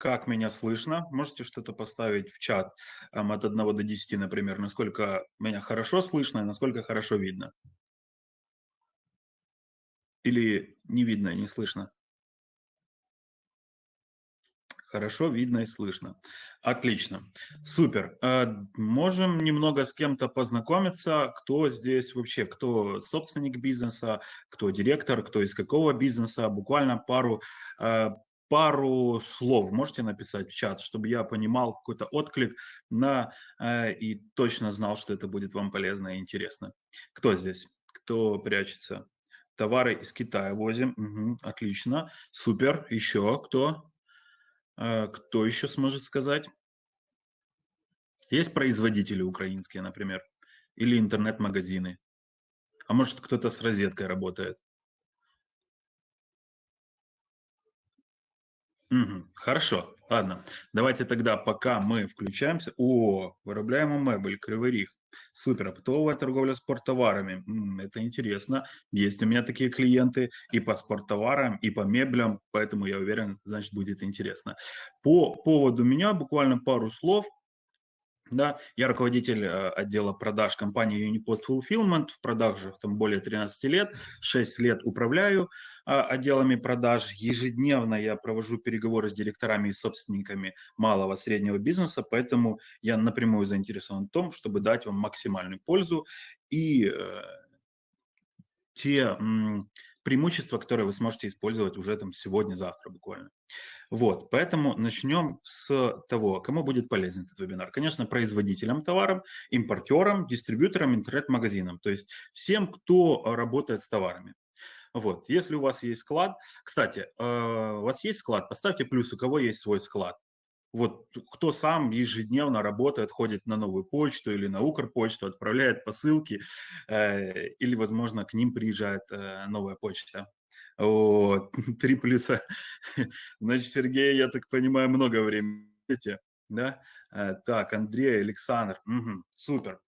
как меня слышно. Можете что-то поставить в чат эм, от 1 до 10, например, насколько меня хорошо слышно и насколько хорошо видно. Или не видно, не слышно? Хорошо видно и слышно. Отлично. Супер. Э, можем немного с кем-то познакомиться, кто здесь вообще, кто собственник бизнеса, кто директор, кто из какого бизнеса. Буквально пару, э, пару слов можете написать в чат, чтобы я понимал какой-то отклик на э, и точно знал, что это будет вам полезно и интересно. Кто здесь? Кто прячется? Товары из Китая возим. Угу, отлично. Супер. Еще кто? А, кто еще сможет сказать? Есть производители украинские, например, или интернет-магазины. А может, кто-то с розеткой работает. Угу, хорошо, ладно. Давайте тогда, пока мы включаемся... О, виробляємо мебель, Кривий Ріг. Супер. Оптовая торговля спорттоварами. Это интересно. Есть у меня такие клиенты и по спорттоварам, и по меблям, поэтому я уверен, значит, будет интересно. По поводу меня буквально пару слов. Да, я руководитель э, отдела продаж компании Unipost Fulfillment, в продажах там более 13 лет, 6 лет управляю а, отделами продаж. Ежедневно я провожу переговоры с директорами и собственниками малого среднего бизнеса, поэтому я напрямую заинтересован в том, чтобы дать вам максимальную пользу и э, те преимущества, которые вы сможете использовать уже там сегодня-завтра буквально. Вот, поэтому начнем с того, кому будет полезен этот вебинар. Конечно, производителям товаров, импортерам, дистрибьюторам, интернет-магазинам, то есть всем, кто работает с товарами. Вот, если у вас есть склад, кстати, э, у вас есть склад, поставьте плюс, у кого есть свой склад. Вот кто сам ежедневно работает, ходит на новую почту или на Укрпочту, отправляет посылки, э, или, возможно, к ним приезжает э, новая почта. Вот, три плюса. Значит, Сергей, я так понимаю, много времени, да? Э, так, Андрей, Александр, угу, супер.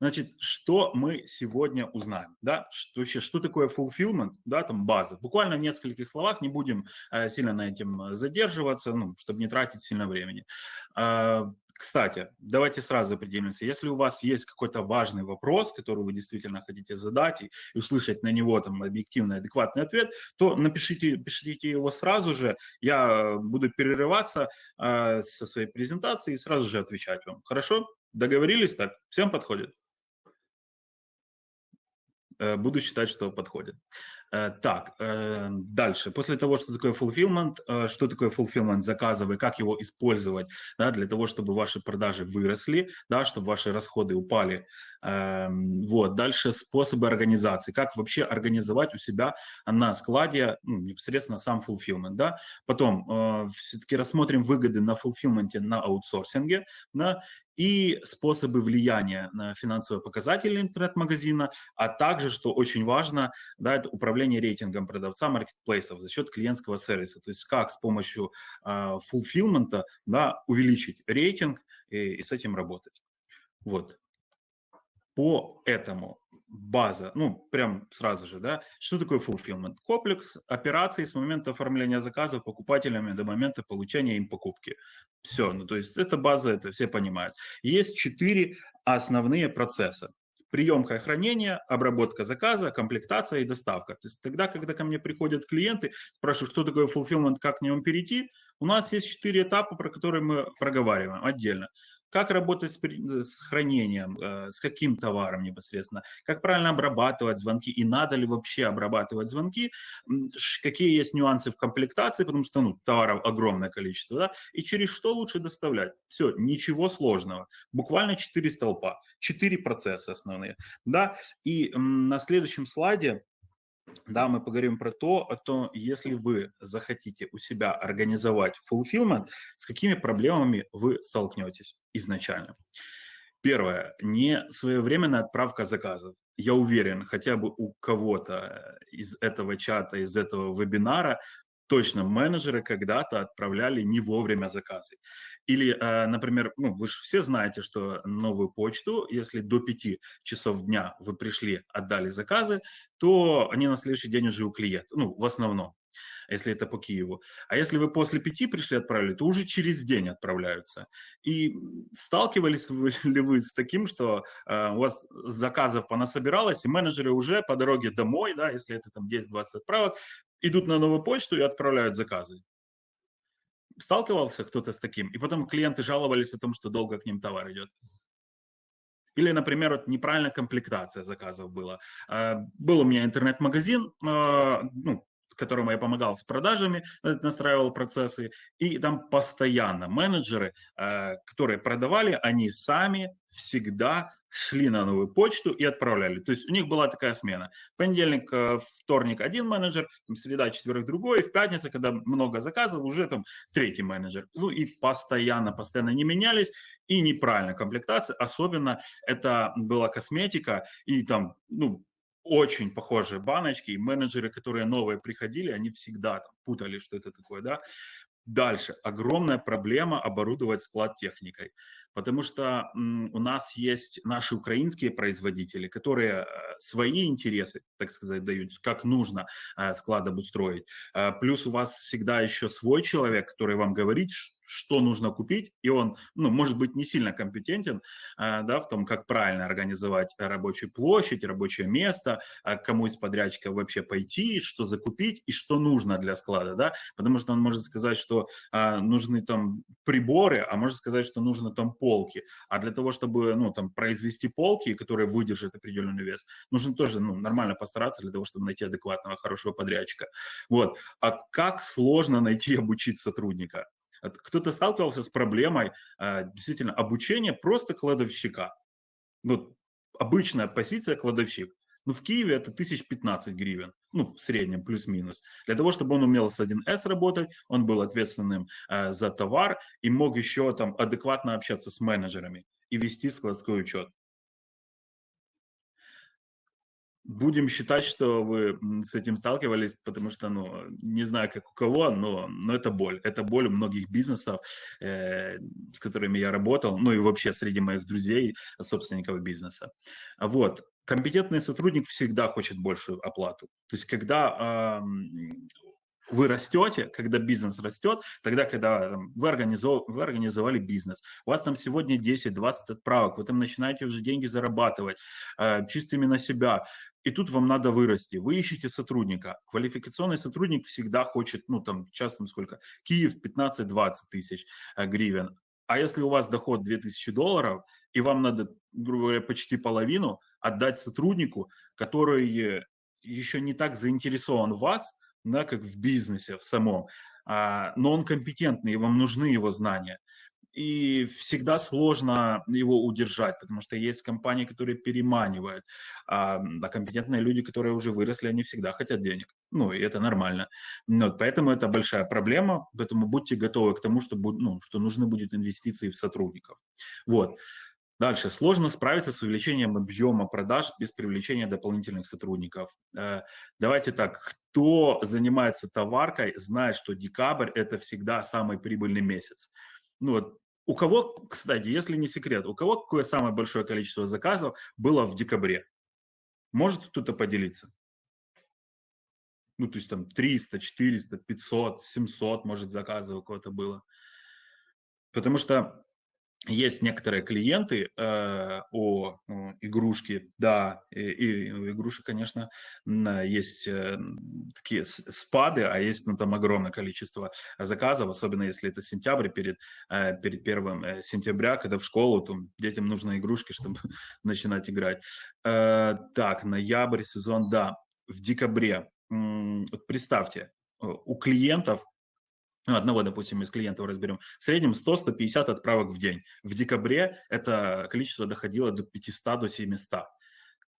Значит, что мы сегодня узнаем, да, что, вообще, что такое fulfillment, да, там база. Буквально в нескольких словах, не будем э, сильно на этом задерживаться, ну, чтобы не тратить сильно времени. Э, кстати, давайте сразу определимся. Если у вас есть какой-то важный вопрос, который вы действительно хотите задать и, и услышать на него там объективный, адекватный ответ, то напишите, пишите его сразу же. Я буду перерываться э, со своей презентацией и сразу же отвечать вам. Хорошо? Договорились так? Всем подходит? Э, буду считать, что подходит. Э, так, э, дальше. После того, что такое fulfillment, что такое fulfillment заказов и как его использовать да, для того, чтобы ваши продажи выросли, да, чтобы ваши расходы упали. Эм, вот. Дальше способы организации. Как вообще организовать у себя на складе ну, непосредственно сам fulfillment. Да. Потом все-таки рассмотрим выгоды на fulfillment на аутсорсинге. Да, и способы влияния на финансовые показатели интернет-магазина, а также, что очень важно, да, это управление рейтингом продавца маркетплейсов за счет клиентского сервиса. То есть как с помощью э, фулфилмента да, увеличить рейтинг и, и с этим работать. Вот. По этому база, ну, прям сразу же, да, что такое fulfillment? Комплекс операций с момента оформления заказа покупателями до момента получения им покупки. Все, ну, то есть это база, это все понимают. Есть четыре основные процесса. Приемка и хранение, обработка заказа, комплектация и доставка. То есть тогда, когда ко мне приходят клиенты, спрашивают, что такое fulfillment, как к нему перейти, у нас есть четыре этапа, про которые мы проговариваем отдельно как работать с, с хранением, э, с каким товаром непосредственно, как правильно обрабатывать звонки и надо ли вообще обрабатывать звонки, какие есть нюансы в комплектации, потому что ну, товаров огромное количество, да, и через что лучше доставлять. Все, ничего сложного, буквально 4 столпа, 4 процесса основные. Да? И на следующем слайде да, мы поговорим про то, о если вы захотите у себя организовать fulfillment, с какими проблемами вы столкнетесь изначально. Первое. Не своевременная отправка заказов. Я уверен, хотя бы у кого-то из этого чата, из этого вебинара точно менеджеры когда-то отправляли не вовремя заказы. Или, э, например, ну, вы же все знаете, что новую почту, если до 5 часов дня вы пришли, отдали заказы, то они на следующий день уже у клиента, ну, в основном. если это по Киеву. А если вы после пяти пришли, отправили, то уже через день отправляются. И сталкивались ли вы с таким, что э, у вас заказов понасобиралось, и менеджеры уже по дороге домой, да, если это там 10-20 отправок, идут на новую почту и отправляют заказы? Сталкивался кто-то с таким? И потом клиенты жаловались о том, что долго к ним товар идет. Или, например, вот неправильная комплектация заказов была. А, был у меня интернет-магазин, а, ну, которому я помогал с продажами, настраивал процессы, и там постоянно менеджеры, а, которые продавали, они сами всегда шли на новую почту и отправляли. То есть у них была такая смена. Понедельник, э, вторник один менеджер, там, среда, четверг другой, в пятницу, когда много заказов, уже там третий менеджер. Ну и постоянно, постоянно не менялись, и неправильная комплектация, особенно это была косметика, и там, ну, очень похожие баночки, и менеджеры, которые новые приходили, они всегда там путали, что это такое, да. Дальше. Огромная проблема оборудовать склад техникой потому что у нас есть наши украинские производители, которые э, свои интересы, так сказать, дают, как нужно э, склад обустроить. Э, плюс у вас всегда еще свой человек, который вам говорит, что нужно купить, и он, ну, может быть, не сильно компетентен, да, в том, как правильно организовать рабочую площадь, рабочее место, кому из подрядчиков вообще пойти, что закупить и что нужно для склада, да, потому что он может сказать, что нужны там приборы, а может сказать, что нужно там полки. А для того, чтобы ну, там, произвести полки, которые выдержат определенный вес, нужно тоже ну, нормально постараться для того, чтобы найти адекватного, хорошего подрядчика. Вот. А как сложно найти и обучить сотрудника? Кто-то сталкивался с проблемой а, действительно обучения просто кладовщика. Вот обычная позиция кладовщик. Ну, в Киеве это 1015 гривен, ну, в среднем, плюс-минус. Для того, чтобы он умел с 1С работать, он был ответственным э, за товар и мог еще там адекватно общаться с менеджерами и вести складской учет. Будем считать, что вы с этим сталкивались, потому что, ну, не знаю, как у кого, но, но это боль. Это боль у многих бизнесов, э, с которыми я работал, ну и вообще среди моих друзей, собственников бизнеса. Вот компетентный сотрудник всегда хочет большую оплату. То есть, когда вы растете, когда бизнес растет, тогда, когда вы, организов, вы организовали бизнес, у вас там сегодня 10-20 отправок, вы там начинаете уже деньги зарабатывать э, чистыми на себя, и тут вам надо вырасти. Вы ищете сотрудника. Квалификационный сотрудник всегда хочет, ну там, сейчас там сколько, Киев 15-20 тысяч э, гривен. А если у вас доход 2000 долларов, и вам надо, грубо говоря, почти половину, отдать сотруднику, который еще не так заинтересован в вас, да, как в бизнесе в самом, а, но он компетентный, и вам нужны его знания. И всегда сложно его удержать, потому что есть компании, которые переманивают, а, а компетентные люди, которые уже выросли, они всегда хотят денег. Ну, и это нормально. Вот, поэтому это большая проблема, поэтому будьте готовы к тому, что, ну, что нужны будут инвестиции в сотрудников. Вот. Дальше. Сложно справиться с увеличением объема продаж без привлечения дополнительных сотрудников. Э, давайте так. Кто занимается товаркой, знает, что декабрь – это всегда самый прибыльный месяц. Ну вот у кого, кстати, если не секрет, у кого какое самое большое количество заказов было в декабре? Может кто-то поделиться? Ну, то есть там 300, 400, 500, 700, может, заказов у кого-то было. Потому что есть некоторые клиенты э, о, о игрушке, да, и, и у игрушек, конечно, есть э, такие спады, а есть ну, там огромное количество заказов, особенно если это сентябрь, перед, э, перед первым э, сентября, когда в школу, то детям нужны игрушки, чтобы начинать играть. Э, так, ноябрь, сезон, да, в декабре, вот представьте, у клиентов ну, одного, допустим, из клиентов разберем, в среднем 100-150 отправок в день. В декабре это количество доходило до 500 до 700.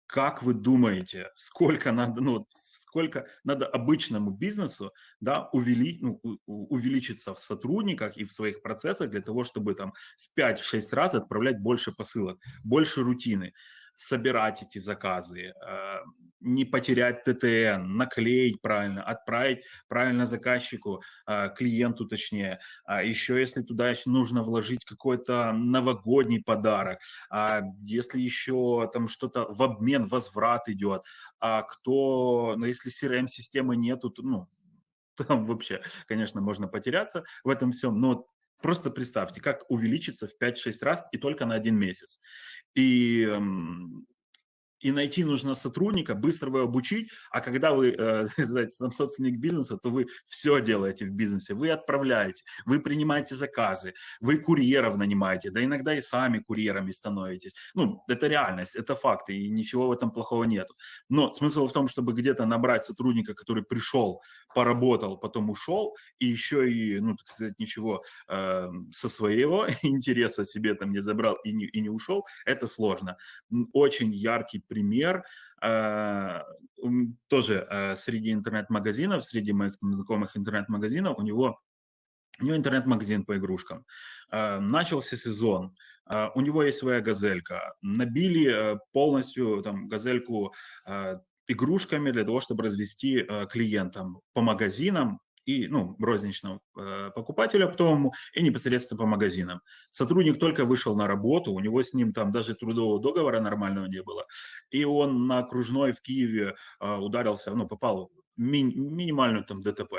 Как вы думаете, сколько надо, ну, сколько надо обычному бизнесу да, увели, ну, увеличиться в сотрудниках и в своих процессах для того, чтобы там в 5-6 раз отправлять больше посылок, больше рутины собирать эти заказы, э, не потерять ТТН, наклеить правильно, отправить правильно заказчику, э, клиенту точнее. А еще если туда нужно вложить какой-то новогодний подарок, а если еще там что-то в обмен, возврат идет, а кто, ну, если CRM-системы нету, то, ну, там вообще, конечно, можно потеряться в этом всем, но просто представьте, как увеличится в 5-6 раз и только на один месяц. И и найти нужно сотрудника, быстро его обучить, а когда вы, э, знаете, сам собственник бизнеса, то вы все делаете в бизнесе, вы отправляете, вы принимаете заказы, вы курьеров нанимаете, да иногда и сами курьерами становитесь. Ну, это реальность, это факты, и ничего в этом плохого нет. Но смысл в том, чтобы где-то набрать сотрудника, который пришел, поработал, потом ушел, и еще и, ну, так сказать, ничего э, со своего интереса себе там не забрал и не, и не ушел, это сложно. Очень яркий пример, э, тоже э, среди интернет-магазинов, среди моих там, знакомых интернет-магазинов, у него, у него интернет-магазин по игрушкам. Э, начался сезон, у него есть своя газелька. Набили полностью там газельку игрушками для того, чтобы развести клиентам по магазинам, и, ну, розничного э, покупателю оптовому и непосредственно по магазинам. Сотрудник только вышел на работу, у него с ним там даже трудового договора нормального не было, и он на окружной в Киеве э, ударился, ну, попал в ми- минимальную там ДТП.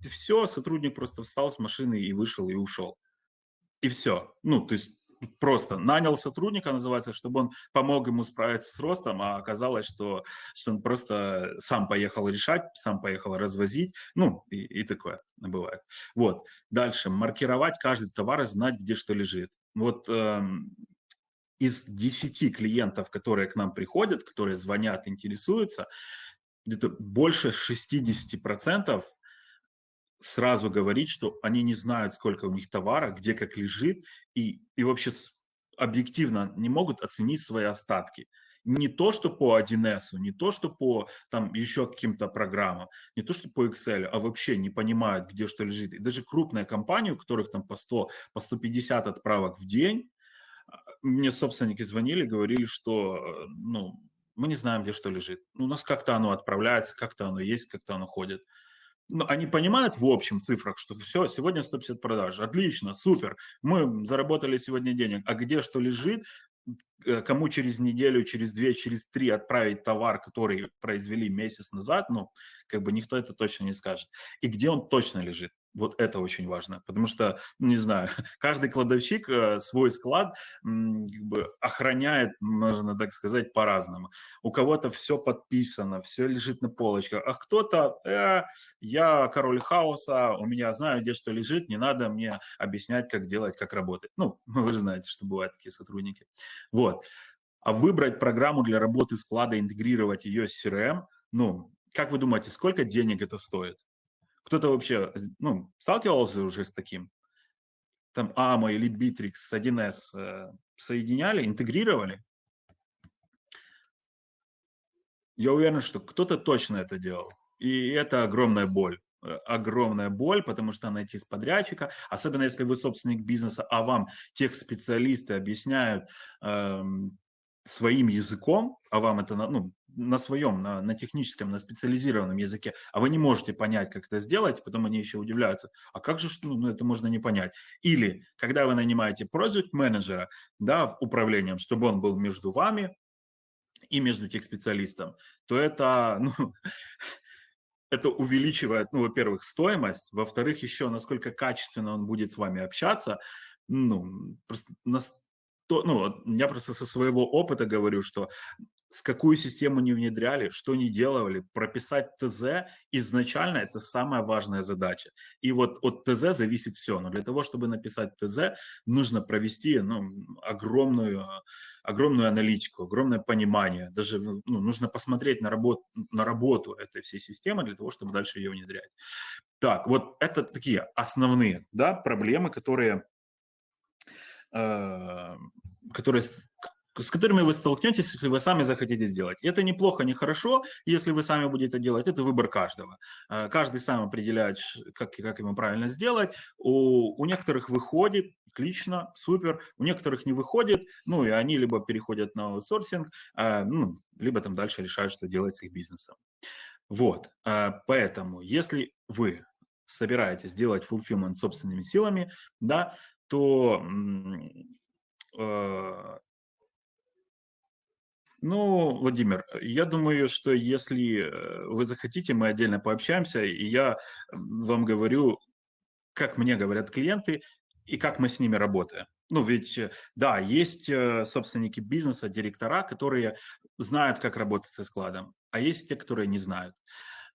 И все, сотрудник просто встал с машины и вышел, и ушел. И все. Ну, то есть просто нанял сотрудника, называется, чтобы он помог ему справиться с ростом, а оказалось, что, что он просто сам поехал решать, сам поехал развозить, ну и, и такое бывает. Вот, дальше, маркировать каждый товар и знать, где что лежит. Вот эм, из 10 клиентов, которые к нам приходят, которые звонят, интересуются, где-то больше 60% сразу говорить, что они не знают, сколько у них товара, где как лежит, и, и вообще объективно не могут оценить свои остатки. Не то, что по 1С, не то, что по там еще каким-то программам, не то, что по Excel, а вообще не понимают, где что лежит. И даже крупная компания, у которых там по 100, по 150 отправок в день, а, мне собственники звонили, говорили, что э, ну, мы не знаем, где что лежит. У нас как-то оно отправляется, как-то оно есть, как-то оно ходит ну, они понимают в общем цифрах, что все, сегодня 150 продаж, отлично, супер, мы заработали сегодня денег, а где что лежит, кому через неделю, через две, через три отправить товар, который произвели месяц назад, ну, как бы никто это точно не скажет. И где он точно лежит. Вот это очень важно, потому что, не знаю, каждый кладовщик э, свой склад как бы охраняет, можно так сказать, по-разному. У кого-то все подписано, все лежит на полочках, а кто-то, э, я король хаоса, у меня знаю, где что лежит, не надо мне объяснять, как делать, как работать. Ну, вы же знаете, что бывают такие сотрудники. Вот. А выбрать программу для работы склада, интегрировать ее с CRM, ну, как вы думаете, сколько денег это стоит? Кто-то вообще ну, сталкивался уже с таким? Там AMO или Bittrex с 1С э, соединяли, интегрировали? Я уверен, что кто-то точно это делал. И это огромная боль огромная боль, потому что найти с подрядчика, особенно если вы собственник бизнеса, а вам тех специалисты объясняют э, своим языком, а вам это ну, на своем, на, на техническом, на специализированном языке, а вы не можете понять, как это сделать, потом они еще удивляются, а как же что, ну, это можно не понять. Или когда вы нанимаете project менеджера, да, управлением, чтобы он был между вами и между тех специалистом, то это, ну, это увеличивает, ну, во-первых, стоимость, во-вторых, еще насколько качественно он будет с вами общаться, ну, просто то, ну, я просто со своего опыта говорю, что с какую систему не внедряли, что не делали, прописать ТЗ изначально это самая важная задача. И вот от ТЗ зависит все. Но для того, чтобы написать ТЗ, нужно провести ну, огромную, огромную аналитику, огромное понимание. Даже ну, нужно посмотреть на, работ, на работу этой всей системы для того, чтобы дальше ее внедрять. Так, вот это такие основные да, проблемы, которые э, которые с которыми вы столкнетесь, если вы сами захотите сделать. Это неплохо, не хорошо, если вы сами будете делать. Это выбор каждого. Э, каждый сам определяет, как, как ему правильно сделать. У, у некоторых выходит, отлично, супер. У некоторых не выходит, ну и они либо переходят на аутсорсинг, э, ну, либо там дальше решают, что делать с их бизнесом. Вот, э, поэтому если вы собираетесь делать fulfillment собственными силами, да, то Ну, Владимир, я думаю, что если э, вы захотите, мы отдельно пообщаемся, и я вам говорю, как мне говорят клиенты, и как мы с ними работаем. Ну, ведь, э, да, есть э, собственники бизнеса, директора, которые знают, как работать со складом, а есть те, которые не знают.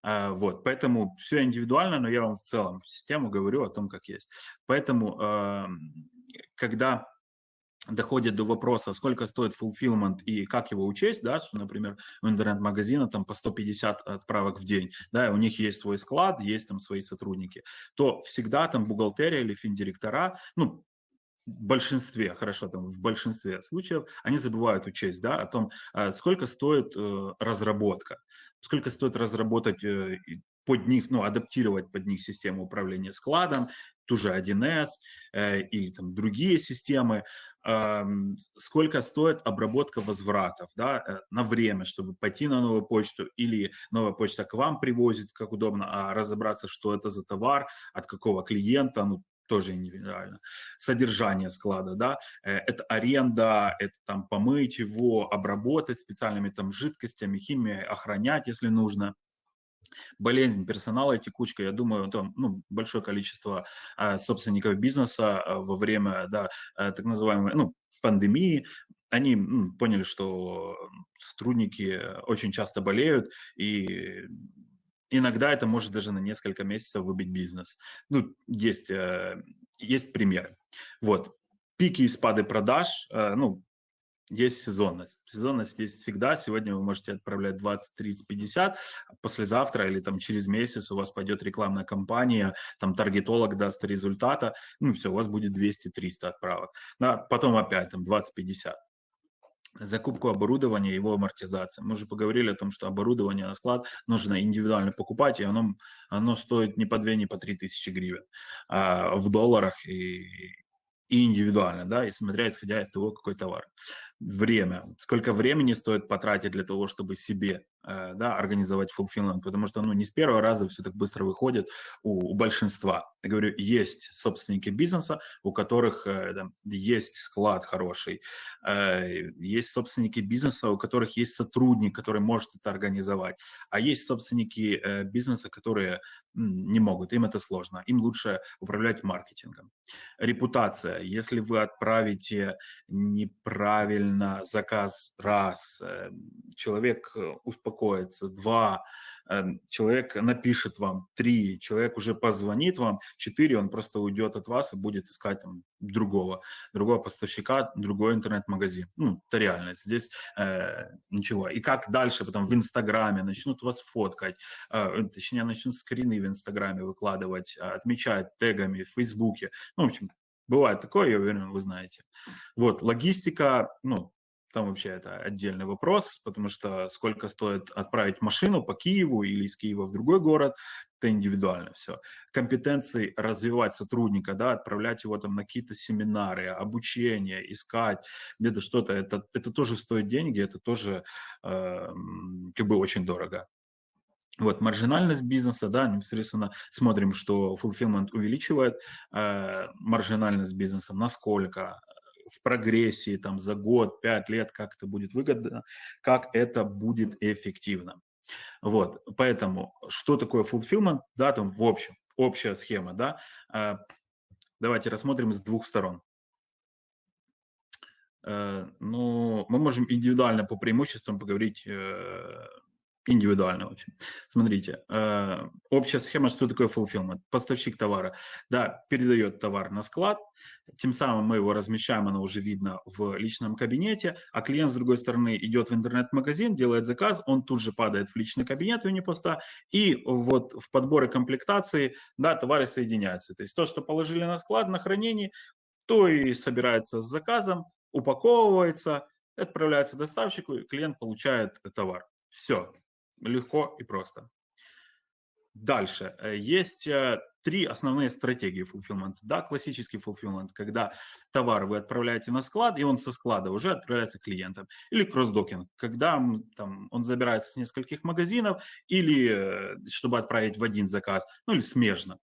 А, вот, поэтому все индивидуально, но я вам в целом систему говорю о том, как есть. Поэтому, когда доходит до вопроса, сколько стоит fulfillment и как его учесть, да, что, например, у интернет-магазина там по 150 отправок в день, да, у них есть свой склад, есть там свои сотрудники, то всегда там бухгалтерия или финдиректора, ну, в большинстве, хорошо, там в большинстве случаев они забывают учесть, да, о том, а, сколько стоит э, разработка, сколько стоит разработать э, под них, ну, адаптировать под них систему управления складом, ту же 1С э, или там другие системы, э, сколько стоит обработка возвратов да, э, на время, чтобы пойти на новую почту или новая почта к вам привозит, как удобно, а разобраться, что это за товар, от какого клиента, ну, тоже индивидуально. Содержание склада, да, э, это аренда, это там помыть его, обработать специальными там жидкостями, химией, охранять, если нужно болезнь персонала и текучка, я думаю, там ну, большое количество а, собственников бизнеса а, во время да, а, так называемой ну, пандемии, они ну, поняли, что сотрудники очень часто болеют, и иногда это может даже на несколько месяцев выбить бизнес. Ну, есть, э, есть примеры. Вот. Пики и спады продаж, э, ну, есть сезонность. Сезонность есть всегда. Сегодня вы можете отправлять 20, 30, 50. Послезавтра или там через месяц у вас пойдет рекламная кампания, там таргетолог даст результата, ну все, у вас будет 200-300 отправок. Да, потом опять там 20-50 закупку оборудования, его амортизация. Мы уже поговорили о том, что оборудование на склад нужно индивидуально покупать, и оно, оно стоит не по 2, не по 3 тысячи гривен а в долларах и, и индивидуально, да, и смотря исходя из того, какой товар. Время. Сколько времени стоит потратить для того, чтобы себе Э, да, организовать fulfillment, потому что ну, не с первого раза все так быстро выходит у, у большинства. Я говорю, есть собственники бизнеса, у которых э, там, есть склад хороший, э, есть собственники бизнеса, у которых есть сотрудник, который может это организовать, а есть собственники бизнеса, которые не могут, им это сложно, им лучше управлять маркетингом. Репутация. Если вы отправите неправильно заказ раз, э, человек успокоится, успокоится, два, эм, человек напишет вам, три, человек уже позвонит вам, четыре, он просто уйдет от вас и будет искать там другого, другого поставщика, другой интернет-магазин. Ну, это реальность. Здесь э, ничего. И как дальше потом в Инстаграме начнут вас фоткать, э, точнее, начнут скрины в Инстаграме выкладывать, отмечать тегами в Фейсбуке. Ну, в общем, бывает такое, я уверен, вы знаете. Вот, логистика, ну, там вообще это отдельный вопрос, потому что сколько стоит отправить машину по Киеву или из Киева в другой город, это индивидуально все. Компетенции развивать сотрудника, да, отправлять его там на какие-то семинары, обучение, искать где-то что-то, это, это тоже стоит деньги, это тоже э, как бы очень дорого. Вот, маржинальность бизнеса, да, непосредственно смотрим, что fulfillment увеличивает э, маржинальность бизнеса, насколько, в прогрессии там за год, пять лет, как это будет выгодно, как это будет эффективно. Вот, поэтому что такое fulfillment, да, там в общем, общая схема, да, а, давайте рассмотрим с двух сторон. Э, ну, мы можем индивидуально по преимуществам поговорить э, индивидуально очень. Смотрите, э, общая схема, что такое fulfillment? Поставщик товара, да, передает товар на склад, тем самым мы его размещаем, оно уже видно в личном кабинете, а клиент с другой стороны идет в интернет-магазин, делает заказ, он тут же падает в личный кабинет Унипоста, и вот в подборе комплектации, да, товары соединяются. То есть то, что положили на склад, на хранение, то и собирается с заказом, упаковывается, отправляется доставщику, и клиент получает товар. Все, легко и просто. Дальше. Э, есть э, три основные стратегии fulfillment. Да, классический fulfillment, когда товар вы отправляете на склад, и он со склада уже отправляется клиентам. Или кроссдокинг, когда там, он забирается с нескольких магазинов, или э, чтобы отправить в один заказ, ну или смежно.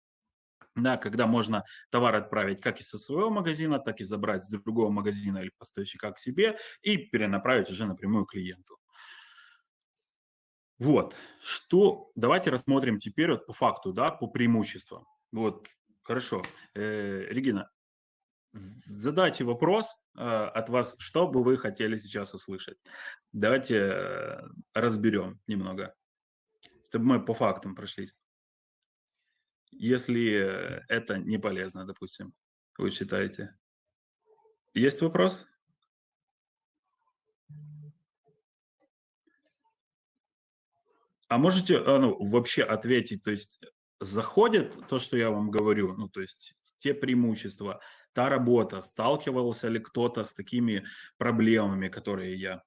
Да, когда можно товар отправить как из своего магазина, так и забрать с другого магазина или поставщика к себе и перенаправить уже напрямую клиенту. Вот, что, давайте рассмотрим теперь вот по факту, да, по преимуществам. Вот, хорошо. Э, Регина, задайте вопрос э, от вас, что бы вы хотели сейчас услышать. Давайте э, разберем немного, чтобы мы по фактам прошлись. Если это не полезно, допустим, вы считаете. Есть вопрос? А можете а, ну, вообще ответить, то есть заходит то, что я вам говорю, ну, то есть те преимущества, та работа, сталкивался ли кто-то с такими проблемами, которые я?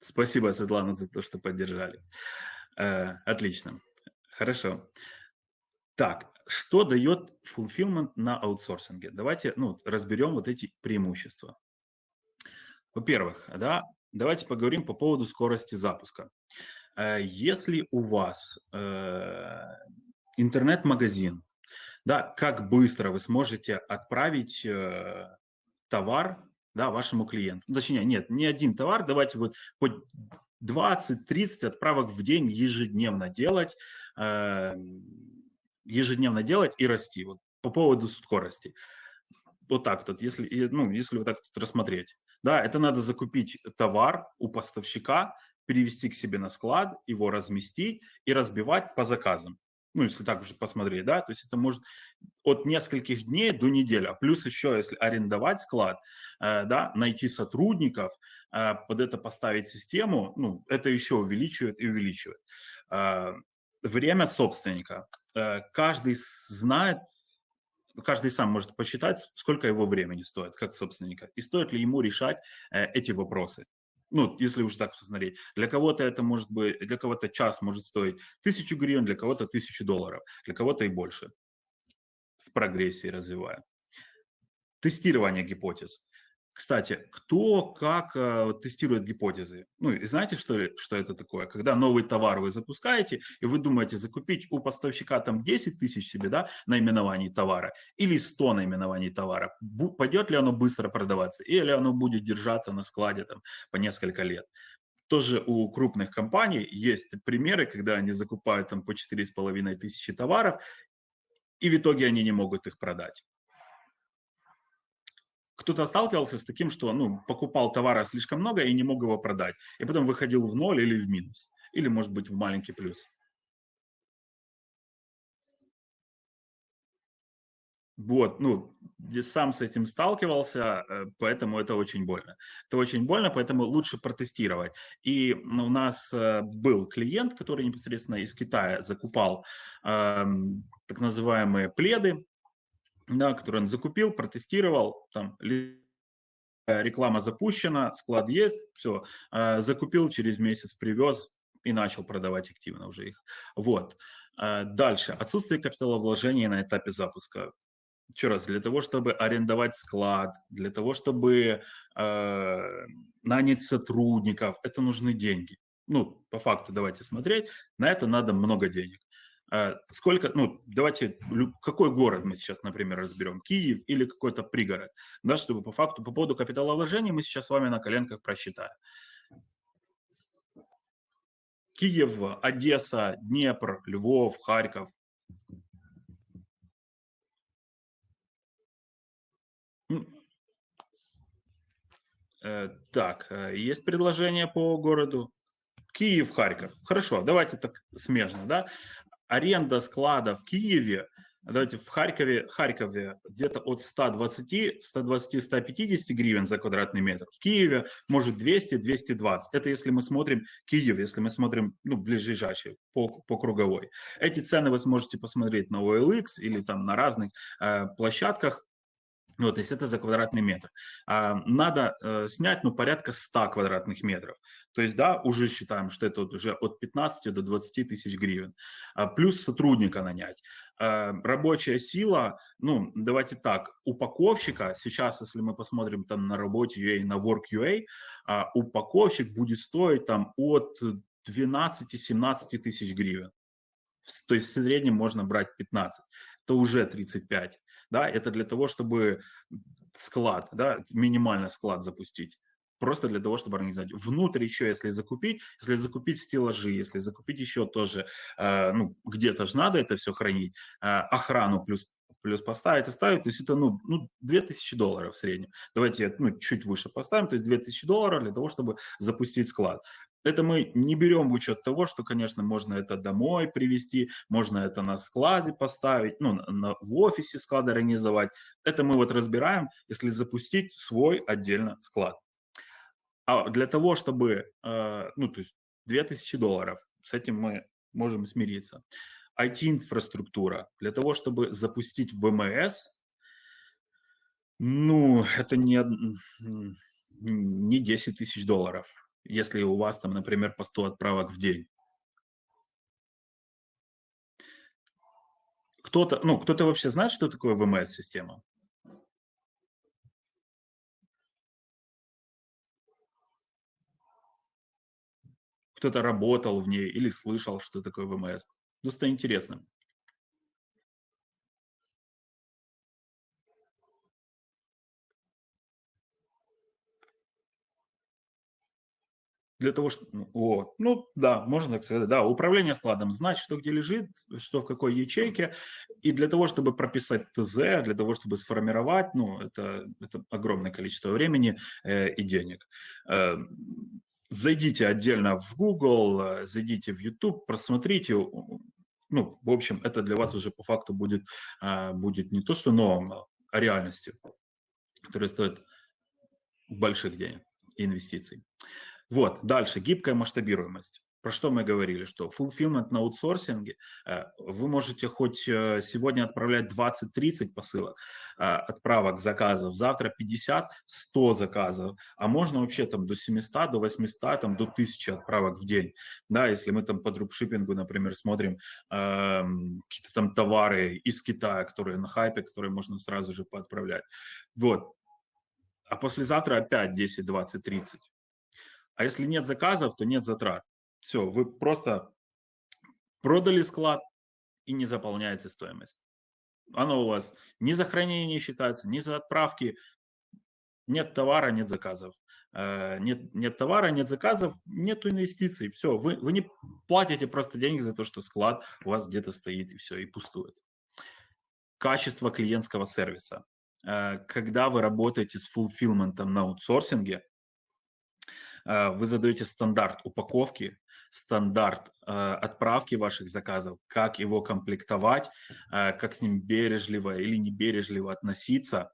Спасибо, Светлана, за то, что поддержали. Э, отлично. Хорошо. Так, что дает fulfillment на аутсорсинге? Давайте ну, разберем вот эти преимущества. Во-первых, да, давайте поговорим по поводу скорости запуска. Э, если у вас э, интернет-магазин, да, как быстро вы сможете отправить э, товар да, вашему клиенту? Ну, точнее, нет, не один товар, давайте вот хоть 20-30 отправок в день ежедневно делать, ежедневно делать и расти. Вот по поводу скорости. Вот так вот, если, ну, если вот так вот рассмотреть. Да, это надо закупить товар у поставщика, перевести к себе на склад, его разместить и разбивать по заказам. Ну, если так уже посмотреть, да, то есть это может от нескольких дней до недели. А плюс еще, если арендовать склад, э, да, найти сотрудников, э, под это поставить систему, ну, это еще увеличивает и увеличивает. Э, время собственника. Каждый знает, каждый сам может посчитать, сколько его времени стоит, как собственника, и стоит ли ему решать э, эти вопросы. Ну, если уж так посмотреть. Для кого-то это может быть, для кого-то час может стоить тысячу гривен, для кого-то тысячу долларов, для кого-то и больше. В прогрессии развивая. Тестирование гипотез. Кстати, кто как э, тестирует гипотезы? Ну, и знаете, что, что это такое? Когда новый товар вы запускаете, и вы думаете закупить у поставщика там 10 тысяч себе, да, наименований товара, или 100 наименований товара, пойдет ли оно быстро продаваться, или оно будет держаться на складе там по несколько лет. Тоже у крупных компаний есть примеры, когда они закупают там по 4,5 тысячи товаров, и в итоге они не могут их продать кто-то сталкивался с таким, что ну, покупал товара слишком много и не мог его продать, и потом выходил в ноль или в минус, или, может быть, в маленький плюс. Вот, ну, сам с этим сталкивался, э, поэтому это очень больно. Это очень больно, поэтому лучше протестировать. И у нас э, был клиент, который непосредственно из Китая закупал э, так называемые пледы, да, который он закупил, протестировал, там реклама запущена, склад есть, все, а, закупил, через месяц привез и начал продавать активно уже их. Вот. А, дальше. Отсутствие капиталовложения на этапе запуска. Еще раз, для того, чтобы арендовать склад, для того, чтобы э, нанять сотрудников, это нужны деньги. Ну, по факту давайте смотреть, на это надо много денег. А, сколько, ну, давайте, какой город мы сейчас, например, разберем, Киев или какой-то пригород, да, чтобы по факту, по поводу капиталовложения мы сейчас с вами на коленках просчитаем. Киев, Одесса, Днепр, Львов, Харьков. Э, так, э, есть предложение по городу? Киев, Харьков. Хорошо, давайте так смежно, да аренда склада в Киеве, давайте в Харькове, Харькове где-то от 120, 120, 150 гривен за квадратный метр. В Киеве может 200, 220. Это если мы смотрим Киев, если мы смотрим ну, ближайший по, по круговой. Эти цены вы сможете посмотреть на OLX или там на разных э, площадках. Вот, то есть это за квадратный метр. А, надо э, снять, ну, порядка 100 квадратных метров. То есть, да, уже считаем, что это вот уже от 15 до 20 тысяч гривен. А, плюс сотрудника нанять. А, рабочая сила, ну, давайте так, упаковщика, сейчас, если мы посмотрим там на работе UA, на Work.ua, а, упаковщик будет стоить там от 12-17 тысяч гривен. То есть в среднем можно брать 15, то уже 35 да, это для того, чтобы склад, да, минимально склад запустить. просто для того, чтобы организовать. Внутрь еще, если закупить, если закупить стеллажи, если закупить еще тоже, э, ну, где-то же надо это все хранить, э, охрану плюс плюс поставить и ставить, то есть это, ну, ну 2000 долларов в среднем. Давайте, ну, чуть выше поставим, то есть 2000 долларов для того, чтобы запустить склад. Это мы не берем в учет того, что, конечно, можно это домой привезти, можно это на складе поставить, ну, на, в офисе склад организовать. Это мы вот разбираем, если запустить свой отдельно склад. А для того, чтобы, э, ну, то есть 2000 долларов, с этим мы можем смириться. IT-инфраструктура. Для того, чтобы запустить ВМС, ну, это не, не 10 тысяч долларов, если у вас там, например, по 100 отправок в день. Кто-то, ну, кто-то вообще знает, что такое ВМС-система? кто-то работал в ней или слышал, что такое ВМС. Просто интересно. Для того, что, ну, о, ну да, можно так сказать, да, управление складом, знать, что где лежит, что в какой ячейке, и для того, чтобы прописать ТЗ, для того, чтобы сформировать, ну, это, это огромное количество времени э, и денег. Э, зайдите отдельно в Google, э, зайдите в YouTube, просмотрите. Ну, в общем, это для вас уже по факту будет, э, будет не то, что новым, а реальностью, которая стоит больших денег и инвестиций. Вот, дальше, гибкая масштабируемость про что мы говорили, что fulfillment на аутсорсинге, э, вы можете хоть э, сегодня отправлять 20-30 посылок, э, отправок заказов, завтра 50-100 заказов, а можно вообще там до 700, до 800, там до 1000 отправок в день. Да, если мы там по дропшиппингу, например, смотрим э, какие-то там товары из Китая, которые на хайпе, которые можно сразу же поотправлять. Вот. А послезавтра опять 10, 20, 30. А если нет заказов, то нет затрат. Все, вы просто продали склад и не заполняете стоимость. Оно у вас ни за хранение не считается, ни за отправки. Нет товара, нет заказов. Э, нет, нет товара, нет заказов, нет инвестиций. Все, вы, вы не платите просто деньги за то, что склад у вас где-то стоит и все, и пустует. Качество клиентского сервиса. Э, когда вы работаете с fulfillment ом на аутсорсинге, вы задаете стандарт упаковки, стандарт э, отправки ваших заказов, как его комплектовать, э, как с ним бережливо или не бережливо относиться,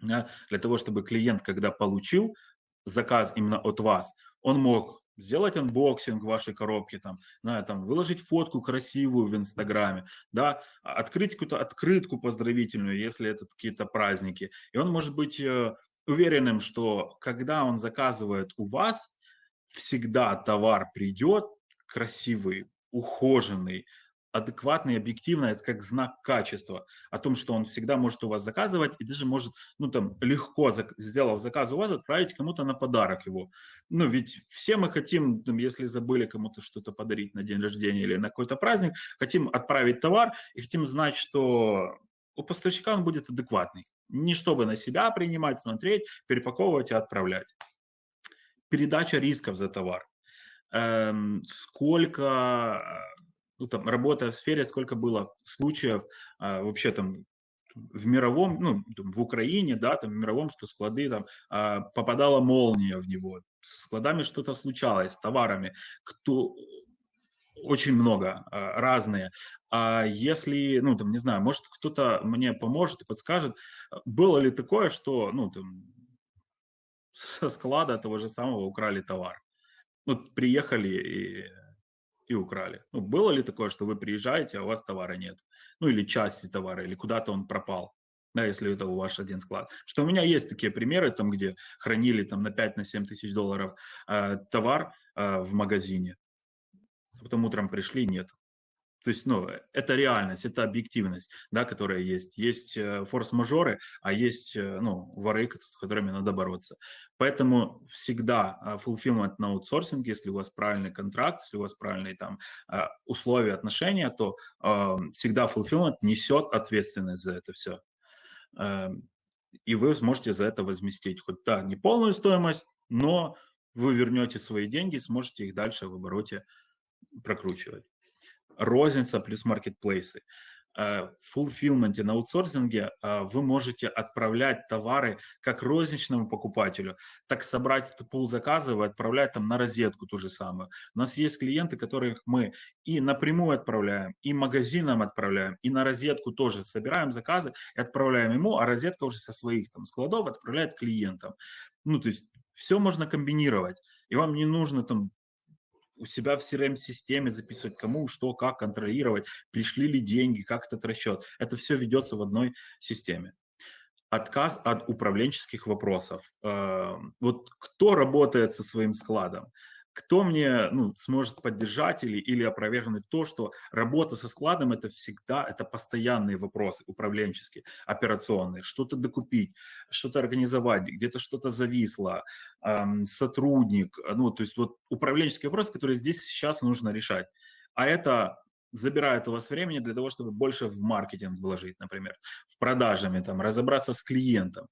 для того, чтобы клиент, когда получил заказ именно от вас, он мог сделать unboxing вашей коробки, там, да, там, выложить фотку красивую в Инстаграме, да, открыть какую-то открытку поздравительную, если это какие-то праздники. И он может быть э, уверенным, что когда он заказывает у вас, всегда товар придет красивый, ухоженный, адекватный, объективный, это как знак качества, о том, что он всегда может у вас заказывать и даже может, ну там, легко, сделав заказ у вас, отправить кому-то на подарок его. Ну ведь все мы хотим, там, если забыли кому-то что-то подарить на день рождения или на какой-то праздник, хотим отправить товар и хотим знать, что у поставщика он будет адекватный. Не чтобы на себя принимать, смотреть, перепаковывать и отправлять передача рисков за товар. Эм, сколько, ну, там, работая в сфере, сколько было случаев э, вообще там в мировом, ну, в Украине, да, там в мировом, что склады, там, э, попадала молния в него, с складами что-то случалось, с товарами, кто, очень много, э, разные. А если, ну, там, не знаю, может, кто-то мне поможет и подскажет, было ли такое, что, ну, там, со склада того же самого украли товар. Ну, приехали и, и украли. Ну, было ли такое, что вы приезжаете, а у вас товара нет? Ну, или части товара, или куда-то он пропал? Да, если это у вас один склад. Что у меня есть такие примеры, там, где хранили там, на 5-7 на тысяч долларов э, товар э, в магазине. Потом утром пришли, нет. То есть, ну, это реальность, это объективность, да, которая есть. Есть э, форс-мажоры, а есть, э, ну, воры, с которыми надо бороться. Поэтому всегда fulfillment на аутсорсинг, если у вас правильный контракт, если у вас правильные там условия отношения, то всегда fulfillment несет ответственность за это все. И вы сможете за это возместить хоть, да, не полную стоимость, но вы вернете свои деньги, сможете их дальше в обороте прокручивать. Розница плюс маркетплейсы. Э, в фулфилменте на аутсорсинге э, вы можете отправлять товары как розничному покупателю, так собрать этот пул заказов и отправлять там на розетку ту же самую. У нас есть клиенты, которых мы и напрямую отправляем, и магазинам отправляем, и на розетку тоже собираем заказы и отправляем ему, а розетка уже со своих там складов отправляет клиентам. Ну, то есть все можно комбинировать, и вам не нужно там у себя в CRM-системе записывать, кому, что, как контролировать, пришли ли деньги, как этот расчет. Это все ведется в одной системе. Отказ от управленческих вопросов. Эм, вот кто работает со своим складом? Кто мне ну, сможет поддержать или, или опровергнуть то, что работа со складом это всегда, это постоянные вопросы управленческие, операционные, что-то докупить, что-то организовать, где-то что-то зависло, эм, сотрудник, ну, то есть вот управленческие вопросы, которые здесь сейчас нужно решать. А это забирает у вас времени для того, чтобы больше в маркетинг вложить, например, в продажами, там, разобраться с клиентом.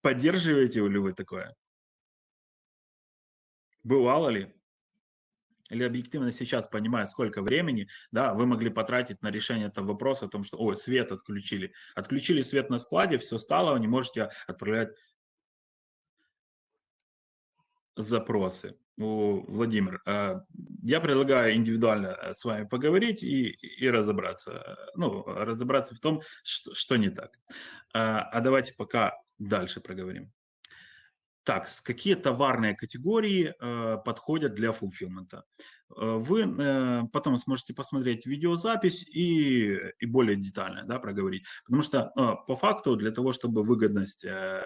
Поддерживаете ли вы такое? Бывало ли? Или объективно сейчас, понимая, сколько времени, да, вы могли потратить на решение этого вопроса о том, что, ой, свет отключили. Отключили свет на складе, все стало, вы не можете отправлять запросы. О, Владимир, а, я предлагаю индивидуально э, с вами поговорить и, и разобраться, ну, разобраться в том, что, что не так. А давайте пока дальше проговорим. Так, какие товарные категории э, подходят для фулфилмента? Э, вы э, потом сможете посмотреть видеозапись и, и более детально да, проговорить. Потому что э, по факту для того, чтобы выгодность э,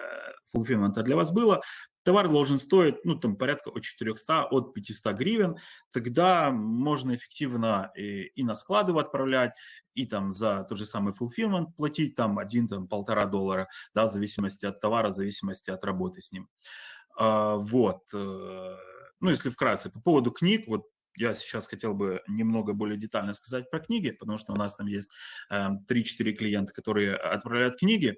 фулфилмента для вас была, товар должен стоить ну, там, порядка от 400, от 500 гривен. Тогда можно эффективно и, и на склады отправлять, и там за тот же самый fulfillment платить там один, там полтора доллара, да, в зависимости от товара, в зависимости от работы с ним. А, вот. Э, ну, если вкратце, по поводу книг, вот я сейчас хотел бы немного более детально сказать про книги, потому что у нас там есть 3-4 эм, клиента, которые отправляют книги.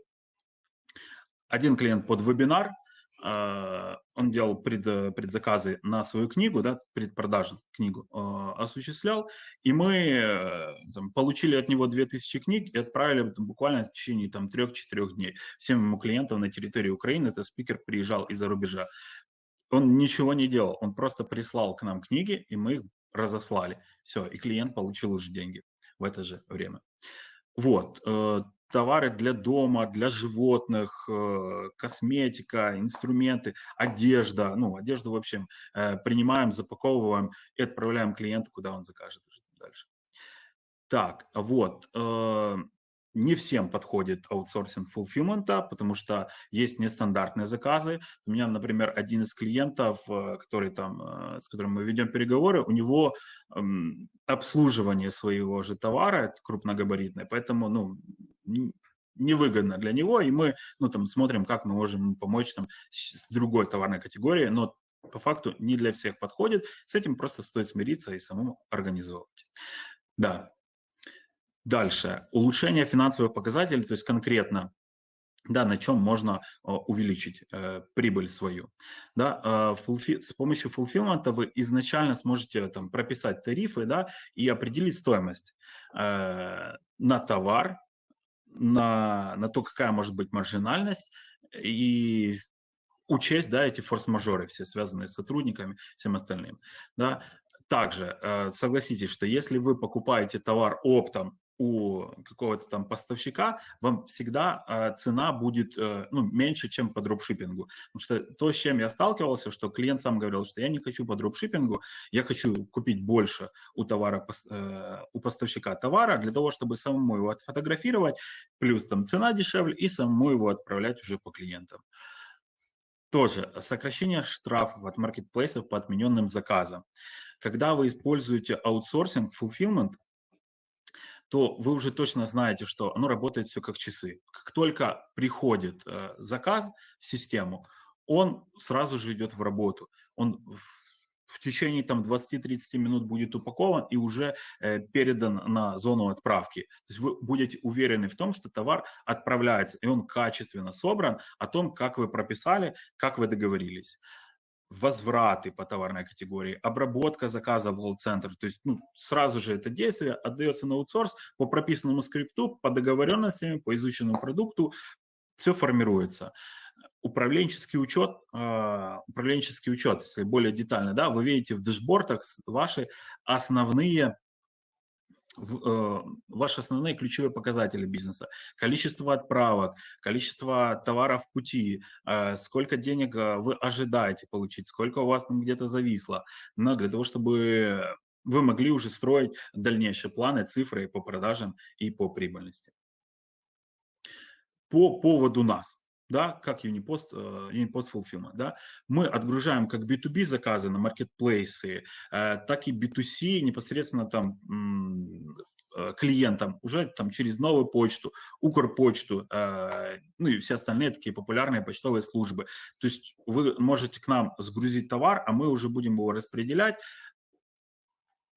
Один клиент под вебинар – он делал пред, предзаказы на свою книгу, да, предпродажу книгу э, осуществлял, и мы э, там, получили от него 2000 книг и отправили там, буквально в течение там, 3-4 дней всем ему клиентам на территории Украины. Это спикер приезжал из-за рубежа. Он ничего не делал, он просто прислал к нам книги, и мы их разослали. Все, и клиент получил уже деньги в это же время. Вот, э, товары для дома, для животных, э, косметика, инструменты, одежда. Ну, одежду, в общем, э, принимаем, запаковываем и отправляем клиенту, куда он закажет дальше. Так, вот. Э, не всем подходит аутсорсинг фулфилмента, потому что есть нестандартные заказы. У меня, например, один из клиентов, который там, с которым мы ведем переговоры, у него эм, обслуживание своего же товара крупногабаритное, поэтому ну, невыгодно для него, и мы ну, там, смотрим, как мы можем помочь там, с другой товарной категорией, но по факту не для всех подходит. С этим просто стоит смириться и самому организовывать. Да. Дальше. Улучшение финансовых показателей, то есть конкретно да, на чем можно увеличить э, прибыль свою. Да, э, фулфи, с помощью фулфилмента вы изначально сможете там, прописать тарифы да, и определить стоимость э, на товар, на, на то, какая может быть маржинальность, и учесть да, эти форс-мажоры, все связанные с сотрудниками, всем остальным. Да. Также э, согласитесь, что если вы покупаете товар оптом у какого-то там поставщика, вам всегда э, цена будет э, ну, меньше, чем по дропшиппингу. Потому что то, с чем я сталкивался, что клиент сам говорил, что я не хочу по дропшиппингу, я хочу купить больше у товара, э, у поставщика товара для того, чтобы самому его отфотографировать, плюс там цена дешевле, и самому его отправлять уже по клиентам. Тоже сокращение штрафов от маркетплейсов по отмененным заказам. Когда вы используете аутсорсинг, fulfillment, то вы уже точно знаете, что оно работает все как часы. Как только приходит э, заказ в систему, он сразу же идет в работу. Он в течение там 20-30 минут будет упакован и уже э, передан на зону отправки. То есть вы будете уверены в том, что товар отправляется, и он качественно собран, о том, как вы прописали, как вы договорились возвраты по товарной категории, обработка заказа в колл-центр. То есть ну, сразу же это действие отдается на аутсорс по прописанному скрипту, по договоренностям, по изученному продукту, все формируется управленческий учет, а, управленческий учет, если более детально, да, вы видите в дэшбордах ваши основные ваши основные ключевые показатели бизнеса. Количество отправок, количество товаров в пути, э, сколько денег э, вы ожидаете получить, сколько у вас там где-то зависло. Но для того, чтобы вы могли уже строить дальнейшие планы, цифры по продажам и по прибыльности. По поводу нас да, как Unipost, э, Unipost Fulfillment, да, мы отгружаем как B2B заказы на маркетплейсы, э, так и B2C непосредственно там э, клиентам уже там через новую почту, Укрпочту, ну и все остальные такие популярные почтовые службы. То есть вы можете к нам сгрузить товар, а мы уже будем его распределять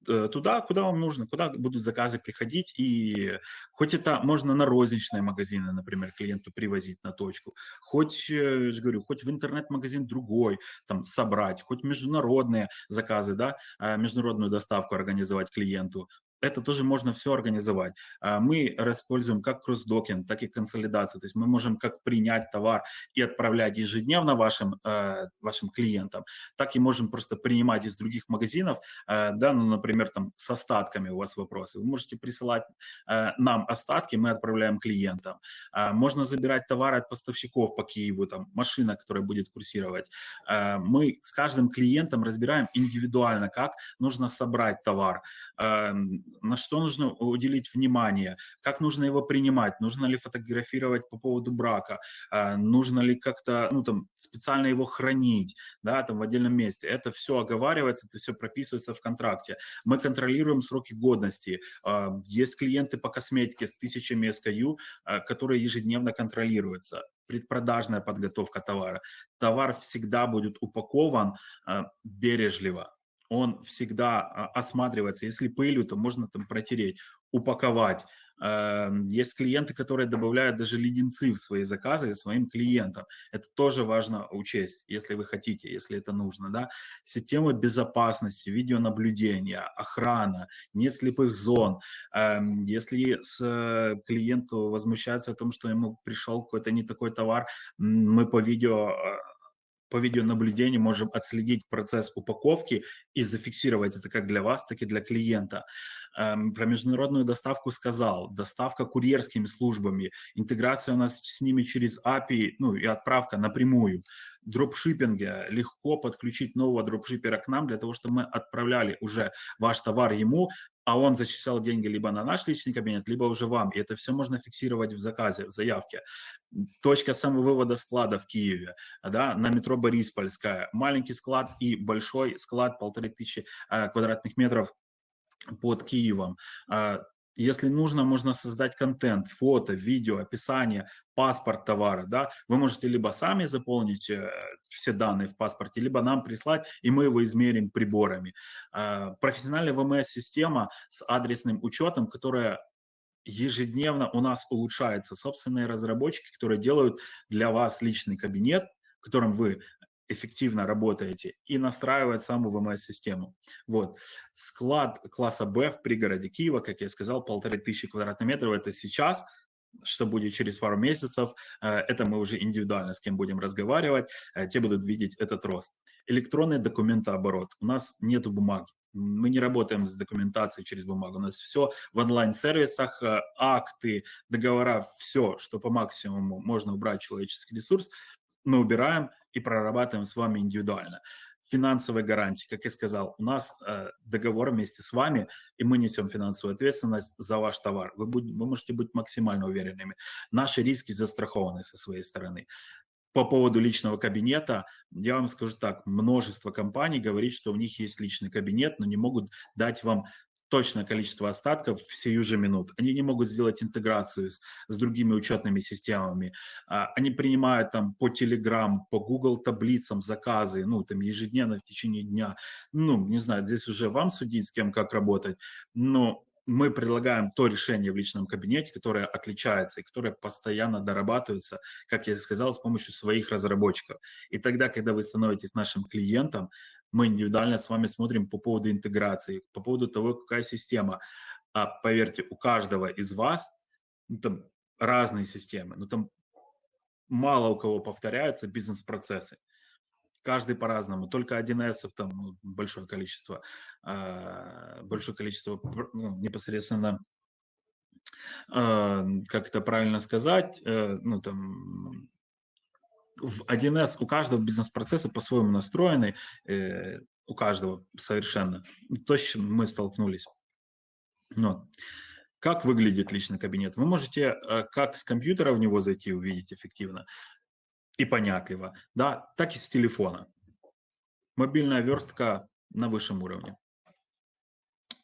туда, куда вам нужно, куда будут заказы приходить. И хоть это можно на розничные магазины, например, клиенту привозить на точку, хоть, э, я же говорю, хоть в интернет-магазин другой там собрать, хоть международные заказы, да, а, международную доставку организовать клиенту это тоже можно все организовать. А, мы используем как кросс-докинг, так и консолидацию. То есть мы можем как принять товар и отправлять ежедневно вашим, э, вашим клиентам, так и можем просто принимать из других магазинов, э, да, ну, например, там с остатками у вас вопросы. Вы можете присылать э, нам остатки, мы отправляем клиентам. А, можно забирать товары от поставщиков по Киеву, там машина, которая будет курсировать. Мы с каждым клиентом разбираем индивидуально, как нужно собрать товар эм, на что нужно уделить внимание, как нужно его принимать, нужно ли фотографировать по поводу брака, а, нужно ли как-то ну, там, специально его хранить да, там, в отдельном месте. Это все оговаривается, это все прописывается в контракте. Мы контролируем сроки годности. А, есть клиенты по косметике с тысячами SKU, а, которые ежедневно контролируются предпродажная подготовка товара. Товар всегда будет упакован бережливо, он всегда а, осматривается. Если пылью, то можно там протереть, упаковать. Эм, есть клиенты, которые добавляют даже леденцы в свои заказы своим клиентам. Это тоже важно учесть, если вы хотите, если это нужно. Да? Системы безопасности, видеонаблюдения, охрана, нет слепых зон. Эм, если э, клиенту возмущается о том, что ему пришел какой-то не такой товар, мы по видео э, по видеонаблюдению можем отследить процесс упаковки и зафиксировать это как для вас, так и для клиента. Эм, про международную доставку сказал, доставка курьерскими службами, интеграция у нас с ними через API, ну и отправка напрямую. Дропшиппинге легко подключить нового дропшиппера к нам для того, чтобы мы отправляли уже ваш товар ему, а он зачислял деньги либо на наш личный кабинет, либо уже вам. И это все можно фиксировать в заказе, в заявке. Точка самовывода склада в Киеве, да, на метро Бориспольская. Маленький склад и большой склад, полторы тысячи э, квадратных метров под Киевом. А, если нужно, можно создать контент, фото, видео, описание, паспорт товара. Да? Вы можете либо сами заполнить э, все данные в паспорте, либо нам прислать, и мы его измерим приборами. Э, профессиональная ВМС-система с адресным учетом, которая ежедневно у нас улучшается. Собственные разработчики, которые делают для вас личный кабинет, в котором вы эффективно работаете и настраивать саму ВМС-систему. Вот. Склад класса Б в пригороде Киева, как я сказал, полторы тысячи квадратных метров, это сейчас, что будет через пару месяцев, э, это мы уже индивидуально с кем будем разговаривать, э, те будут видеть этот рост. Электронный документооборот. У нас нету бумаги. Мы не работаем с документацией через бумагу. У нас все в онлайн-сервисах, э, акты, договора, все, что по максимуму можно убрать человеческий ресурс, мы убираем и прорабатываем с вами индивидуально. Финансовые гарантии, как я сказал, у нас э, договор вместе с вами, и мы несем финансовую ответственность за ваш товар. Вы, будь, вы можете быть максимально уверенными. Наши риски застрахованы со своей стороны. По поводу личного кабинета, я вам скажу так, множество компаний говорит, что у них есть личный кабинет, но не могут дать вам точное количество остатков в сию же минут. Они не могут сделать интеграцию с, с другими учетными системами. А, они принимают там по Telegram, по Google таблицам заказы, ну, там ежедневно в течение дня. Ну, не знаю, здесь уже вам судить, с кем как работать, но мы предлагаем то решение в личном кабинете, которое отличается и которое постоянно дорабатывается, как я сказал, с помощью своих разработчиков. И тогда, когда вы становитесь нашим клиентом, мы индивидуально с вами смотрим по поводу интеграции, по поводу того, какая система. А поверьте, у каждого из вас ну, там разные системы, но там мало у кого повторяются бизнес-процессы. Каждый по-разному. Только 1С там ну, большое количество, э, большое количество ну, непосредственно, э, как это правильно сказать, э, ну там в 1С у каждого бизнес-процесса по-своему настроены, э, у каждого совершенно. То, с чем мы столкнулись. Но как выглядит личный кабинет? Вы можете э, как с компьютера в него зайти и увидеть эффективно и понятливо, да, так и с телефона. Мобильная верстка на высшем уровне.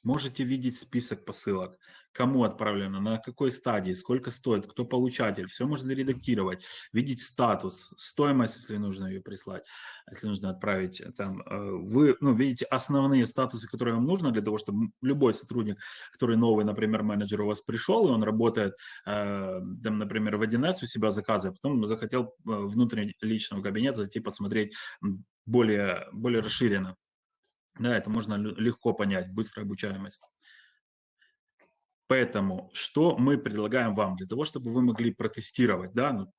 Можете видеть список посылок, кому отправлено, на какой стадии, сколько стоит, кто получатель. Все можно редактировать, видеть статус, стоимость, если нужно ее прислать, если нужно отправить. Там, э, вы ну, видите основные статусы, которые вам нужно для того, чтобы любой сотрудник, который новый, например, менеджер у вас пришел, и он работает, э, там, например, в 1С у себя заказывает, потом захотел э, внутренне личного кабинета зайти посмотреть более, более расширенно. Да, это можно легко понять, быстрая обучаемость. Поэтому что мы предлагаем вам для того, чтобы вы могли протестировать, да, ну,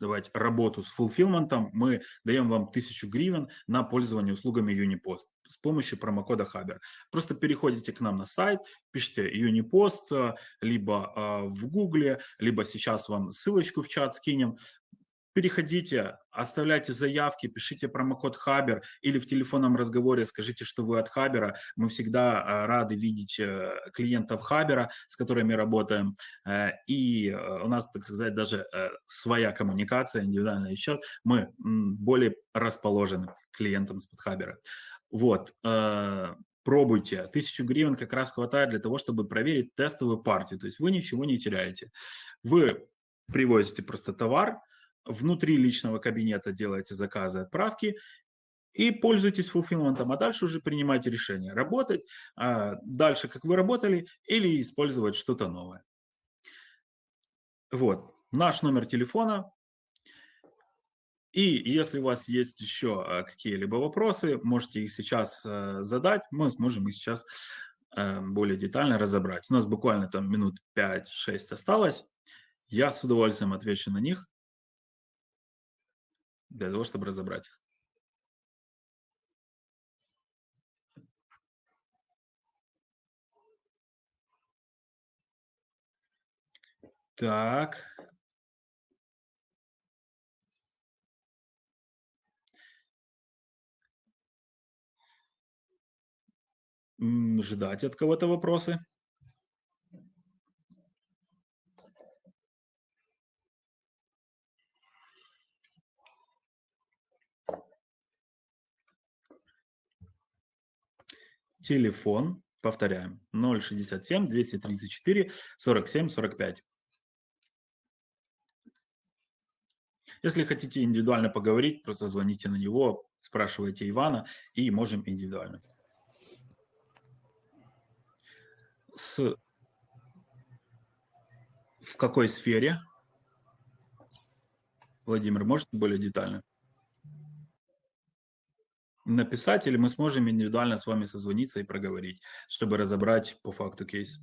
давайте работу с фулфилментом, мы даем вам 1000 гривен на пользование услугами Unipost с помощью промокода Хабер. Просто переходите к нам на сайт, пишите Unipost, либо э, в Гугле, либо сейчас вам ссылочку в чат скинем, переходите, оставляйте заявки, пишите промокод Хабер или в телефонном разговоре скажите, что вы от Хабера. Мы всегда а, рады видеть э, клиентов Хабера, с которыми работаем. Э, и э, у нас, так сказать, даже своя коммуникация, индивидуальный счет. Мы более расположены клиентам с Хабера. Вот пробуйте. Тысячу гривен как раз хватает для того, чтобы проверить тестовую партию. То есть вы ничего не теряете. Вы привозите просто товар, внутри личного кабинета делаете заказы, отправки и пользуйтесь фулфилментом, а дальше уже принимайте решение, работать а дальше, как вы работали, или использовать что-то новое. Вот, наш номер телефона. И если у вас есть еще а, какие-либо вопросы, можете их сейчас а, задать, мы сможем их сейчас а, более детально разобрать. У нас буквально там минут 5-6 осталось. Я с удовольствием отвечу на них для того, чтобы разобрать их. Так. Ждать от кого-то вопросы. Телефон, повторяем, 067 234 47 45. Если хотите индивидуально поговорить, просто звоните на него, спрашивайте Ивана, и можем индивидуально. С... В какой сфере? Владимир, может более детально? Написать, или мы сможем индивидуально с вами созвониться и проговорить, чтобы разобрать по факту кейс.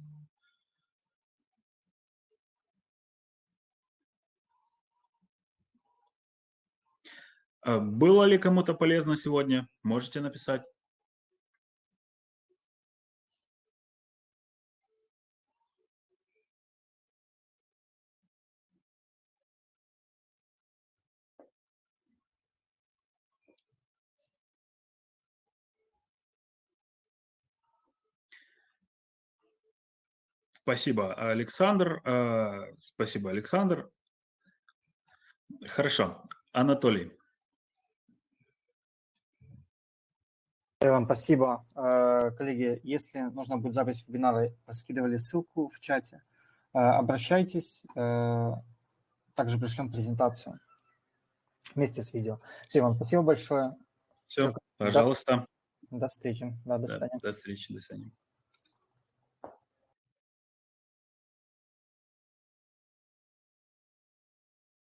А было ли кому-то полезно сегодня? Можете написать. Спасибо, Александр. Э, спасибо, Александр. Хорошо. Анатолий. Вам спасибо. Э, коллеги, если нужно будет запись вебинара, скидывали ссылку в чате, обращайтесь, также пришлем презентацию вместе с видео. Все, вам спасибо большое. Все, пожалуйста. До, до встречи. Да, до Да, свидания. до встречи, до свидания.